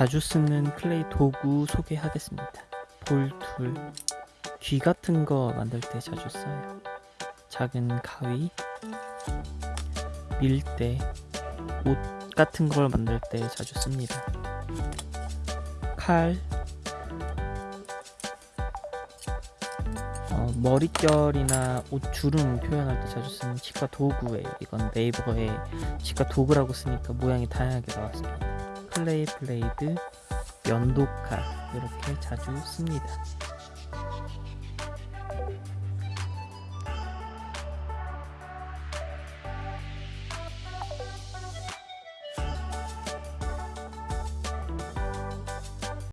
자주 쓰는 clay 도구 소개하겠습니다. ball tool, 귀 같은 거 만들 때 자주 써요. 작은 가위, 밀대, 옷 같은 걸 만들 때 자주 씁니다. 칼, 어, 머릿결이나 옷 주름 표현할 때 자주 쓰는 치과 도구예요. 이건 네이버에 치과 도구라고 쓰니까 모양이 다양하게 나왔습니다. 클레이 블레이드, 연도칼 이렇게 자주 씁니다.